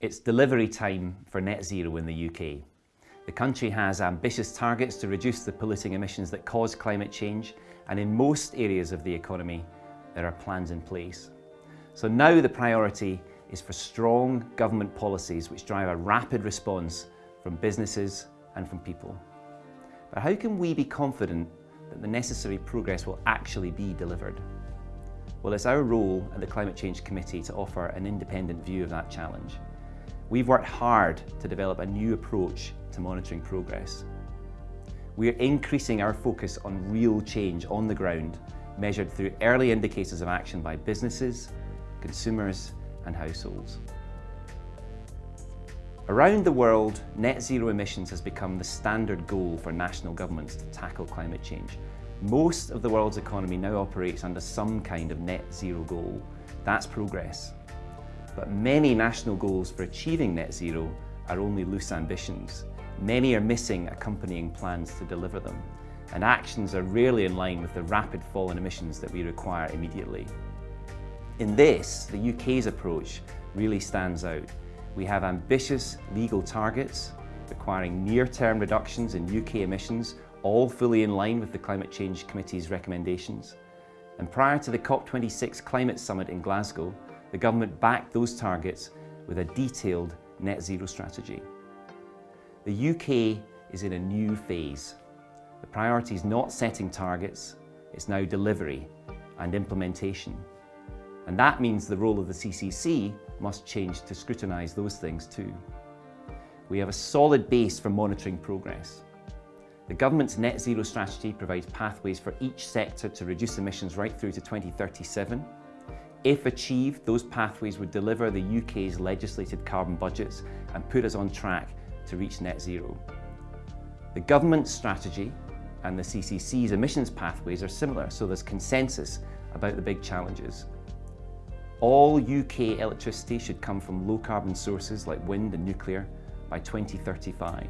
It's delivery time for net zero in the UK. The country has ambitious targets to reduce the polluting emissions that cause climate change and in most areas of the economy there are plans in place. So now the priority is for strong government policies which drive a rapid response from businesses and from people. But how can we be confident that the necessary progress will actually be delivered? Well, it's our role at the Climate Change Committee to offer an independent view of that challenge. We've worked hard to develop a new approach to monitoring progress. We're increasing our focus on real change on the ground, measured through early indicators of action by businesses, consumers and households. Around the world, net zero emissions has become the standard goal for national governments to tackle climate change. Most of the world's economy now operates under some kind of net zero goal. That's progress. But many national goals for achieving net zero are only loose ambitions. Many are missing accompanying plans to deliver them, and actions are rarely in line with the rapid fall in emissions that we require immediately. In this, the UK's approach really stands out. We have ambitious legal targets requiring near-term reductions in UK emissions, all fully in line with the Climate Change Committee's recommendations. And prior to the COP26 Climate Summit in Glasgow, the government backed those targets with a detailed net zero strategy. The UK is in a new phase. The priority is not setting targets, it's now delivery and implementation. And that means the role of the CCC must change to scrutinise those things too. We have a solid base for monitoring progress. The government's net zero strategy provides pathways for each sector to reduce emissions right through to 2037 if achieved, those pathways would deliver the UK's legislated carbon budgets and put us on track to reach net zero. The government's strategy and the CCC's emissions pathways are similar, so there's consensus about the big challenges. All UK electricity should come from low carbon sources like wind and nuclear by 2035.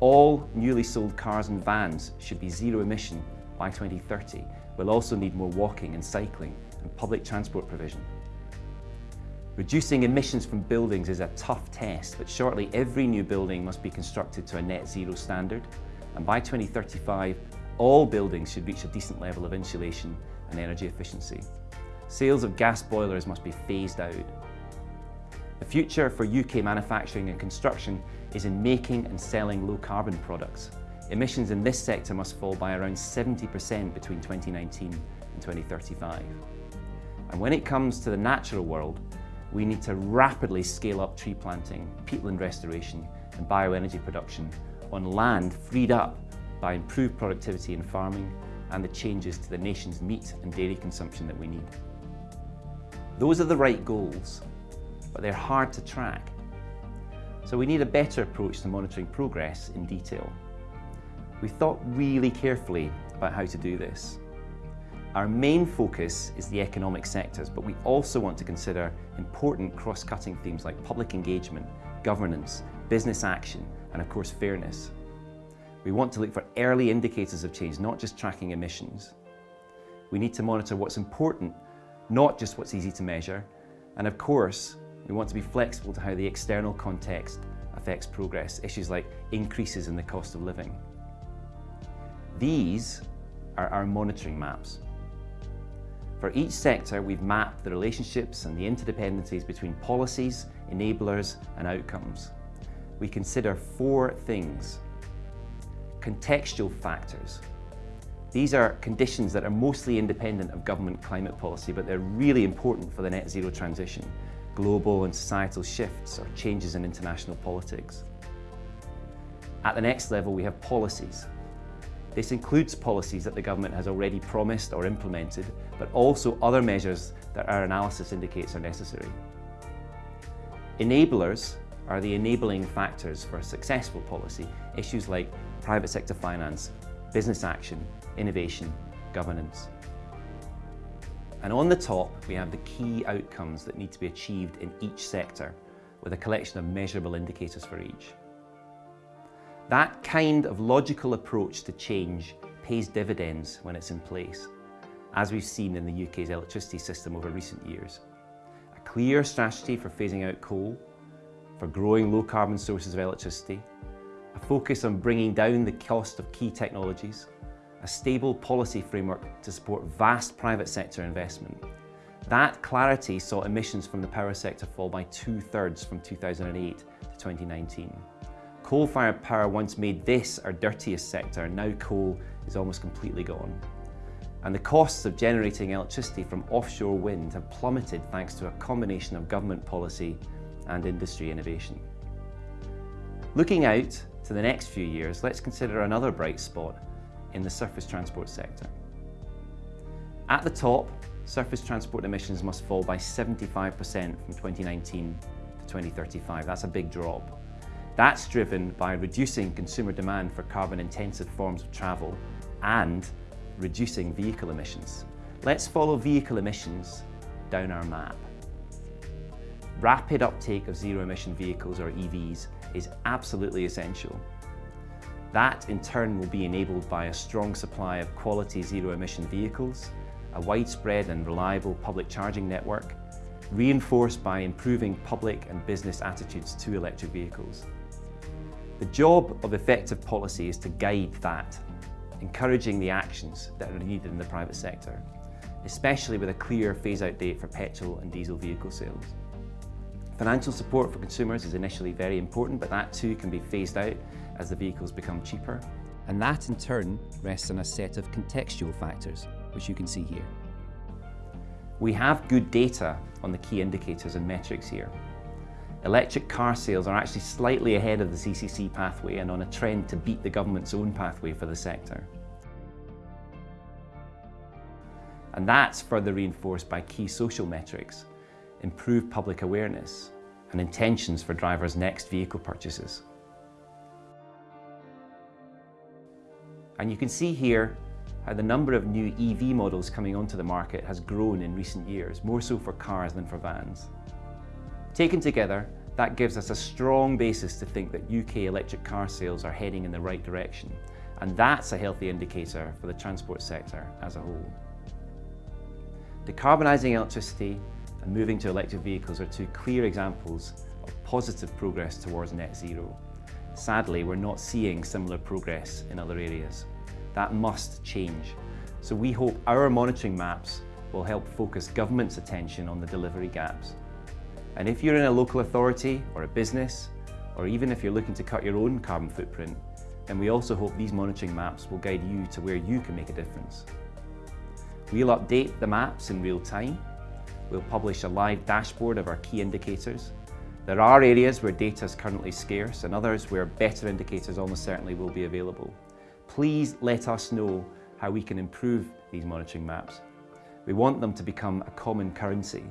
All newly sold cars and vans should be zero emission by 2030. We'll also need more walking and cycling and public transport provision. Reducing emissions from buildings is a tough test, but shortly every new building must be constructed to a net zero standard, and by 2035, all buildings should reach a decent level of insulation and energy efficiency. Sales of gas boilers must be phased out. The future for UK manufacturing and construction is in making and selling low carbon products. Emissions in this sector must fall by around 70% between 2019 and 2035. And when it comes to the natural world, we need to rapidly scale up tree planting, peatland restoration and bioenergy production on land freed up by improved productivity in farming and the changes to the nation's meat and dairy consumption that we need. Those are the right goals, but they're hard to track. So we need a better approach to monitoring progress in detail. We thought really carefully about how to do this. Our main focus is the economic sectors, but we also want to consider important cross-cutting themes like public engagement, governance, business action, and of course fairness. We want to look for early indicators of change, not just tracking emissions. We need to monitor what's important, not just what's easy to measure. And of course, we want to be flexible to how the external context affects progress, issues like increases in the cost of living. These are our monitoring maps. For each sector, we've mapped the relationships and the interdependencies between policies, enablers and outcomes. We consider four things. Contextual factors. These are conditions that are mostly independent of government climate policy, but they're really important for the net zero transition, global and societal shifts or changes in international politics. At the next level, we have policies. This includes policies that the government has already promised or implemented, but also other measures that our analysis indicates are necessary. Enablers are the enabling factors for successful policy, issues like private sector finance, business action, innovation, governance. And on the top, we have the key outcomes that need to be achieved in each sector, with a collection of measurable indicators for each. That kind of logical approach to change pays dividends when it's in place, as we've seen in the UK's electricity system over recent years. A clear strategy for phasing out coal, for growing low carbon sources of electricity, a focus on bringing down the cost of key technologies, a stable policy framework to support vast private sector investment. That clarity saw emissions from the power sector fall by two-thirds from 2008 to 2019. Coal-fired power once made this our dirtiest sector, now coal is almost completely gone. And the costs of generating electricity from offshore wind have plummeted thanks to a combination of government policy and industry innovation. Looking out to the next few years, let's consider another bright spot in the surface transport sector. At the top, surface transport emissions must fall by 75% from 2019 to 2035. That's a big drop. That's driven by reducing consumer demand for carbon-intensive forms of travel and reducing vehicle emissions. Let's follow vehicle emissions down our map. Rapid uptake of zero-emission vehicles, or EVs, is absolutely essential. That, in turn, will be enabled by a strong supply of quality zero-emission vehicles, a widespread and reliable public charging network, reinforced by improving public and business attitudes to electric vehicles. The job of effective policy is to guide that, encouraging the actions that are needed in the private sector, especially with a clear phase-out date for petrol and diesel vehicle sales. Financial support for consumers is initially very important, but that too can be phased out as the vehicles become cheaper. And that in turn rests on a set of contextual factors, which you can see here. We have good data on the key indicators and metrics here. Electric car sales are actually slightly ahead of the CCC pathway and on a trend to beat the government's own pathway for the sector. And that's further reinforced by key social metrics, improved public awareness and intentions for drivers' next vehicle purchases. And you can see here how the number of new EV models coming onto the market has grown in recent years, more so for cars than for vans. Taken together, that gives us a strong basis to think that UK electric car sales are heading in the right direction, and that's a healthy indicator for the transport sector as a whole. Decarbonising electricity and moving to electric vehicles are two clear examples of positive progress towards net zero. Sadly, we're not seeing similar progress in other areas. That must change. So we hope our monitoring maps will help focus government's attention on the delivery gaps. And if you're in a local authority or a business, or even if you're looking to cut your own carbon footprint, then we also hope these monitoring maps will guide you to where you can make a difference. We'll update the maps in real time. We'll publish a live dashboard of our key indicators there are areas where data is currently scarce and others where better indicators almost certainly will be available. Please let us know how we can improve these monitoring maps. We want them to become a common currency,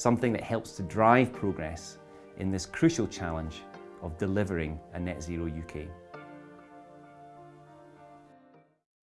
something that helps to drive progress in this crucial challenge of delivering a net zero UK.